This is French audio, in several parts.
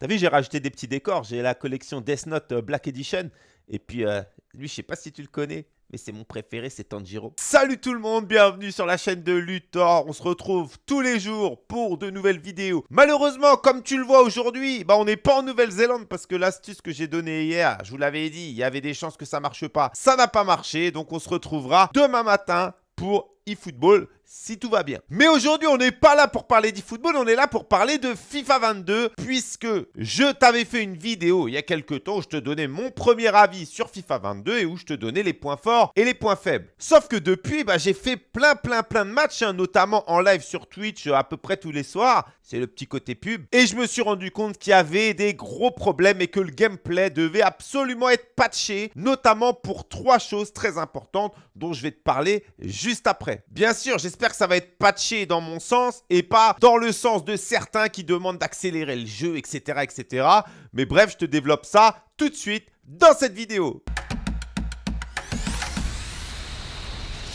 T'as vu, j'ai rajouté des petits décors. J'ai la collection Death Note euh, Black Edition. Et puis, euh, lui, je sais pas si tu le connais, mais c'est mon préféré, c'est Tanjiro. Salut tout le monde, bienvenue sur la chaîne de Luthor. On se retrouve tous les jours pour de nouvelles vidéos. Malheureusement, comme tu le vois aujourd'hui, bah on n'est pas en Nouvelle-Zélande parce que l'astuce que j'ai donnée hier, je vous l'avais dit, il y avait des chances que ça marche pas. Ça n'a pas marché, donc on se retrouvera demain matin pour eFootball si tout va bien. Mais aujourd'hui, on n'est pas là pour parler d'eFootball, on est là pour parler de FIFA 22 puisque je t'avais fait une vidéo il y a quelques temps où je te donnais mon premier avis sur FIFA 22 et où je te donnais les points forts et les points faibles. Sauf que depuis, bah, j'ai fait plein plein plein de matchs, hein, notamment en live sur Twitch à peu près tous les soirs. C'est le petit côté pub. Et je me suis rendu compte qu'il y avait des gros problèmes et que le gameplay devait absolument être patché, notamment pour trois choses très importantes dont je vais te parler juste après. Bien sûr, j'espère que ça va être patché dans mon sens et pas dans le sens de certains qui demandent d'accélérer le jeu, etc., etc. Mais bref, je te développe ça tout de suite dans cette vidéo.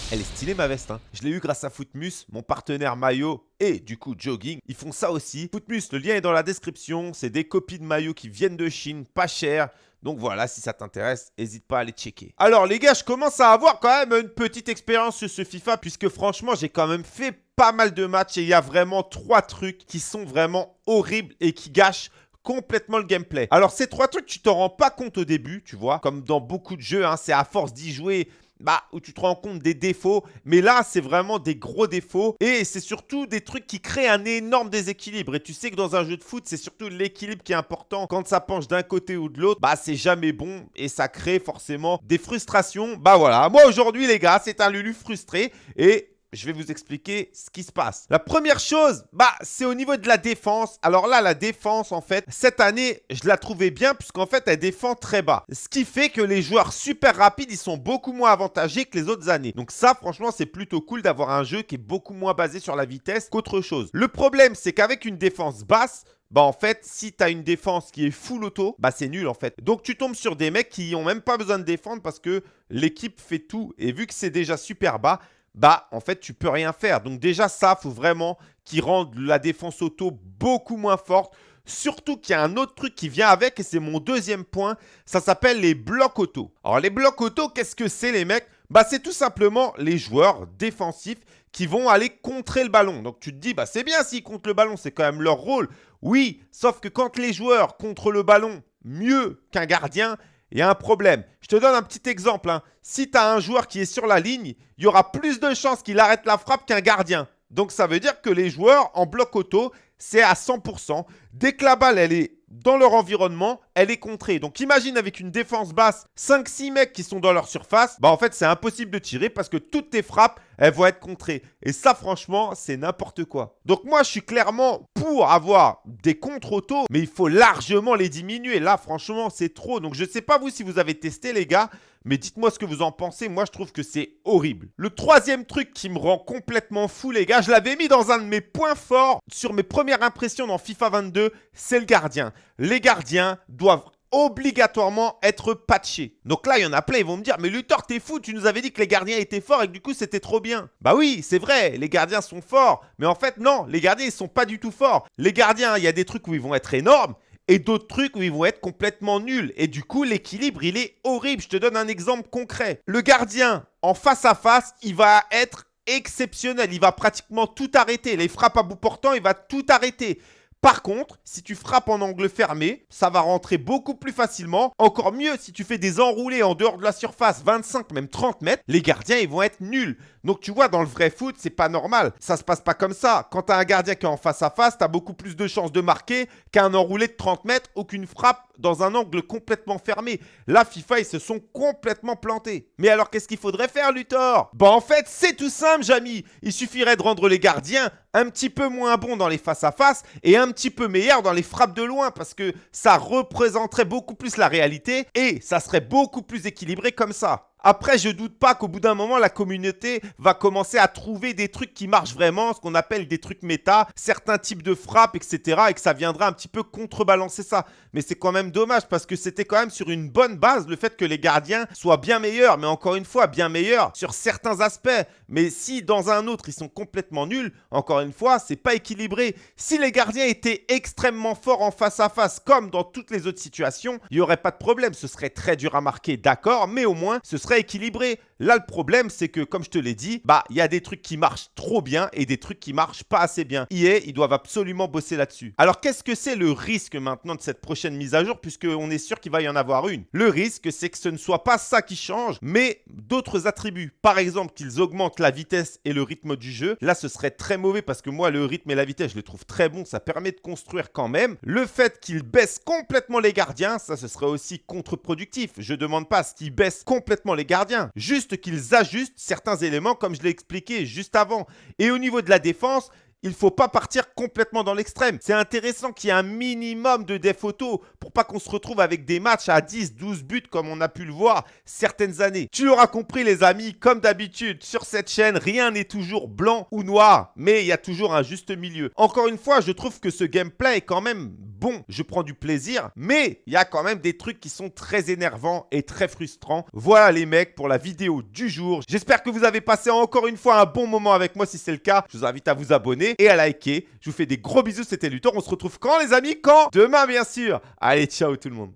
Elle est stylée ma veste, hein. Je l'ai eu grâce à Footmus, mon partenaire maillot et du coup jogging. Ils font ça aussi. Footmus, le lien est dans la description. C'est des copies de maillots qui viennent de Chine, pas cher. Donc voilà, si ça t'intéresse, n'hésite pas à aller checker. Alors les gars, je commence à avoir quand même une petite expérience sur ce FIFA puisque franchement, j'ai quand même fait pas mal de matchs et il y a vraiment trois trucs qui sont vraiment horribles et qui gâchent complètement le gameplay. Alors ces trois trucs, tu t'en rends pas compte au début, tu vois, comme dans beaucoup de jeux, hein, c'est à force d'y jouer bah, où tu te rends compte des défauts. Mais là, c'est vraiment des gros défauts. Et c'est surtout des trucs qui créent un énorme déséquilibre. Et tu sais que dans un jeu de foot, c'est surtout l'équilibre qui est important. Quand ça penche d'un côté ou de l'autre, bah, c'est jamais bon. Et ça crée forcément des frustrations. Bah voilà, moi aujourd'hui, les gars, c'est un Lulu frustré. Et je vais vous expliquer ce qui se passe. La première chose, bah, c'est au niveau de la défense. Alors là, la défense, en fait, cette année, je la trouvais bien puisqu'en fait, elle défend très bas. Ce qui fait que les joueurs super rapides, ils sont beaucoup moins avantagés que les autres années. Donc ça, franchement, c'est plutôt cool d'avoir un jeu qui est beaucoup moins basé sur la vitesse qu'autre chose. Le problème, c'est qu'avec une défense basse, bah en fait, si tu as une défense qui est full auto, bah c'est nul en fait. Donc tu tombes sur des mecs qui n'ont même pas besoin de défendre parce que l'équipe fait tout. Et vu que c'est déjà super bas, bah en fait tu peux rien faire. Donc déjà ça, faut vraiment qu'ils rendent la défense auto beaucoup moins forte. Surtout qu'il y a un autre truc qui vient avec et c'est mon deuxième point. Ça s'appelle les blocs auto. Alors les blocs auto, qu'est-ce que c'est les mecs? Bah c'est tout simplement les joueurs défensifs qui vont aller contrer le ballon. Donc tu te dis, bah c'est bien s'ils contrent le ballon, c'est quand même leur rôle. Oui, sauf que quand les joueurs contrent le ballon mieux qu'un gardien, il y a un problème. Je te donne un petit exemple. Hein. Si tu as un joueur qui est sur la ligne, il y aura plus de chances qu'il arrête la frappe qu'un gardien. Donc ça veut dire que les joueurs en bloc auto, c'est à 100%. Dès que la balle, elle est dans leur environnement, elle est contrée. Donc imagine avec une défense basse, 5-6 mecs qui sont dans leur surface, bah en fait c'est impossible de tirer parce que toutes tes frappes, elles vont être contrées. Et ça franchement, c'est n'importe quoi. Donc moi je suis clairement pour avoir des contre auto, mais il faut largement les diminuer. Là franchement c'est trop. Donc je ne sais pas vous si vous avez testé les gars, mais dites-moi ce que vous en pensez. Moi, je trouve que c'est horrible. Le troisième truc qui me rend complètement fou, les gars, je l'avais mis dans un de mes points forts sur mes premières impressions dans FIFA 22, c'est le gardien. Les gardiens doivent obligatoirement être patchés. Donc là, il y en a plein, ils vont me dire « Mais Luthor, t'es fou, tu nous avais dit que les gardiens étaient forts et que du coup, c'était trop bien. » Bah oui, c'est vrai, les gardiens sont forts. Mais en fait, non, les gardiens, ils sont pas du tout forts. Les gardiens, il y a des trucs où ils vont être énormes et d'autres trucs où ils vont être complètement nuls. Et du coup, l'équilibre, il est horrible. Je te donne un exemple concret. Le gardien, en face à face, il va être exceptionnel. Il va pratiquement tout arrêter. Les frappes à bout portant, il va tout arrêter. Par contre, si tu frappes en angle fermé, ça va rentrer beaucoup plus facilement. Encore mieux, si tu fais des enroulés en dehors de la surface, 25, même 30 mètres, les gardiens, ils vont être nuls. Donc tu vois, dans le vrai foot, c'est pas normal. Ça se passe pas comme ça. Quand tu as un gardien qui est en face à face, tu as beaucoup plus de chances de marquer qu'un enroulé de 30 mètres ou qu'une frappe dans un angle complètement fermé. Là, FIFA, ils se sont complètement plantés. Mais alors, qu'est-ce qu'il faudrait faire, Luthor? Bah en fait, c'est tout simple, Jamy. Il suffirait de rendre les gardiens un petit peu moins bons dans les face-à-face et un petit peu meilleurs dans les frappes de loin parce que ça représenterait beaucoup plus la réalité et ça serait beaucoup plus équilibré comme ça. Après, je doute pas qu'au bout d'un moment, la communauté va commencer à trouver des trucs qui marchent vraiment, ce qu'on appelle des trucs méta, certains types de frappes, etc. Et que ça viendra un petit peu contrebalancer ça. Mais c'est quand même dommage parce que c'était quand même sur une bonne base le fait que les gardiens soient bien meilleurs. Mais encore une fois, bien meilleurs sur certains aspects. Mais si dans un autre, ils sont complètement nuls, encore une fois, c'est pas équilibré. Si les gardiens étaient extrêmement forts en face à face, comme dans toutes les autres situations, il n'y aurait pas de problème. Ce serait très dur à marquer, d'accord, mais au moins, ce serait équilibré. Là, le problème, c'est que, comme je te l'ai dit, bah, il y a des trucs qui marchent trop bien et des trucs qui marchent pas assez bien. EA, ils doivent absolument bosser là-dessus. Alors, qu'est-ce que c'est le risque maintenant de cette prochaine mise à jour, puisqu'on est sûr qu'il va y en avoir une? Le risque, c'est que ce ne soit pas ça qui change, mais d'autres attributs. Par exemple, qu'ils augmentent la vitesse et le rythme du jeu. Là, ce serait très mauvais parce que moi, le rythme et la vitesse, je les trouve très bons. Ça permet de construire quand même. Le fait qu'ils baissent complètement les gardiens, ça, ce serait aussi contre-productif. Je demande pas ce qu'ils baissent complètement les gardiens. Juste qu'ils ajustent certains éléments comme je l'ai expliqué juste avant. Et au niveau de la défense, il ne faut pas partir complètement dans l'extrême. C'est intéressant qu'il y ait un minimum de def auto pour pas qu'on se retrouve avec des matchs à 10, 12 buts comme on a pu le voir certaines années. Tu l'auras compris les amis, comme d'habitude sur cette chaîne, rien n'est toujours blanc ou noir, mais il y a toujours un juste milieu. Encore une fois, je trouve que ce gameplay est quand même bon, je prends du plaisir, mais il y a quand même des trucs qui sont très énervants et très frustrants. Voilà les mecs pour la vidéo du jour. J'espère que vous avez passé encore une fois un bon moment avec moi. Si c'est le cas, je vous invite à vous abonner et à liker. Je vous fais des gros bisous, c'était Luthor. On se retrouve quand les amis? Quand? Demain bien sûr. Allez, ciao tout le monde.